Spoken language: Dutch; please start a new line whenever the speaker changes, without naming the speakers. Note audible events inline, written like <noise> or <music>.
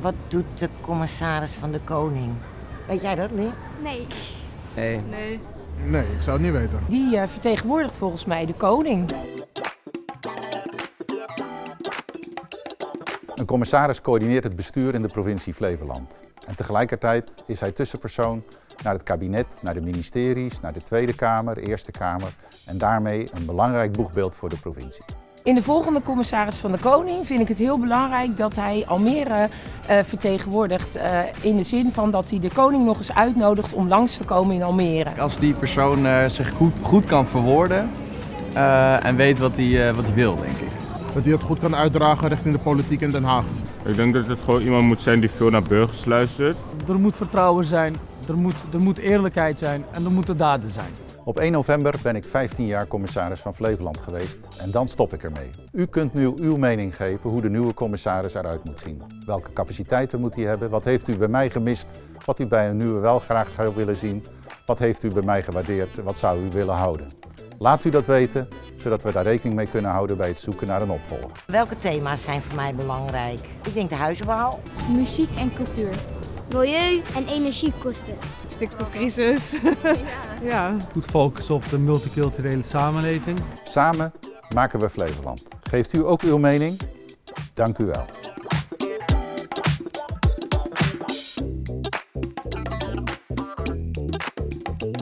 Wat doet de commissaris van de Koning? Weet jij dat?
Nee.
Nee.
Nee.
Nee, ik zou het niet weten.
Die eh, vertegenwoordigt volgens mij de koning.
Een commissaris coördineert het bestuur in de provincie Flevoland. En tegelijkertijd is hij tussenpersoon naar het kabinet, naar de ministeries, naar de Tweede Kamer, Eerste Kamer en daarmee een belangrijk boegbeeld voor de provincie.
In de volgende commissaris van de Koning vind ik het heel belangrijk dat hij Almere eh, vertegenwoordigt. eh, in de zin van dat hij de koning nog eens uitnodigt om langs te komen in Almere.
Als die persoon eh, zich goed, goed kan verwoorden eh, en weet wat hij, eh, wat hij wil, denk ik.
Dat hij het goed kan uitdragen richting de politiek in Den Haag.
Ik denk dat het gewoon iemand moet zijn die veel naar burgers luistert.
Er moet vertrouwen zijn, er moet, er moet eerlijkheid zijn en er moeten daden zijn.
Op 1 november ben ik 15 jaar commissaris van Flevoland geweest en dan stop ik ermee. U kunt nu uw mening geven hoe de nieuwe commissaris eruit moet zien. Welke capaciteiten moet hij hebben? Wat heeft u bij mij gemist? Wat u bij een nieuwe wel graag zou willen zien? Wat heeft u bij mij gewaardeerd? Wat zou u willen houden? Laat u dat weten, zodat we daar rekening mee kunnen houden bij het zoeken naar een opvolger.
Welke thema's zijn voor mij belangrijk? Ik denk de huizenbouw.
Muziek en cultuur. Milieu en energiekosten.
Stikstofcrisis. <laughs> ja.
Goed focus op de multiculturele samenleving.
Samen maken we Flevoland. Geeft u ook uw mening? Dank u wel.